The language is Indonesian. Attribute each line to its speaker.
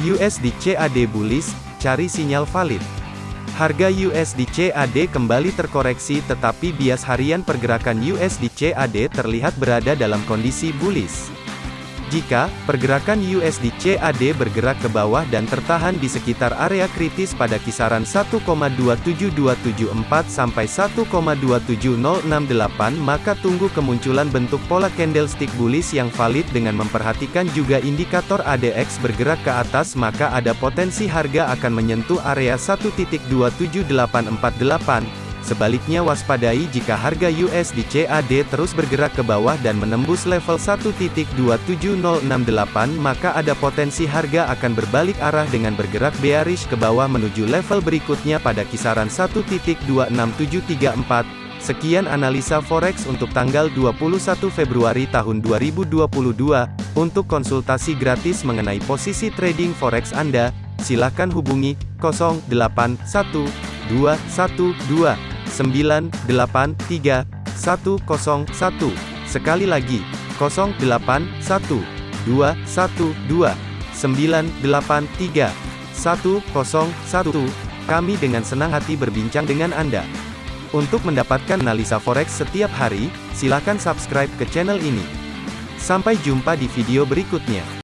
Speaker 1: USD CAD bullish, cari sinyal valid. Harga USD CAD kembali terkoreksi tetapi bias harian pergerakan USD CAD terlihat berada dalam kondisi bullish. Jika pergerakan USD CAD bergerak ke bawah dan tertahan di sekitar area kritis pada kisaran 1,27274 sampai 1,27068 maka tunggu kemunculan bentuk pola candlestick bullish yang valid dengan memperhatikan juga indikator ADX bergerak ke atas maka ada potensi harga akan menyentuh area 1.27848 Sebaliknya waspadai jika harga USD CAD terus bergerak ke bawah dan menembus level 1.27068 maka ada potensi harga akan berbalik arah dengan bergerak bearish ke bawah menuju level berikutnya pada kisaran 1.26734. Sekian analisa forex untuk tanggal 21 Februari tahun 2022. Untuk konsultasi gratis mengenai posisi trading forex Anda, silakan hubungi 081212 983 101. Sekali lagi, 081 212 983 101. Kami dengan senang hati berbincang dengan Anda. Untuk mendapatkan analisa forex setiap hari, silakan subscribe ke channel ini. Sampai jumpa di video berikutnya.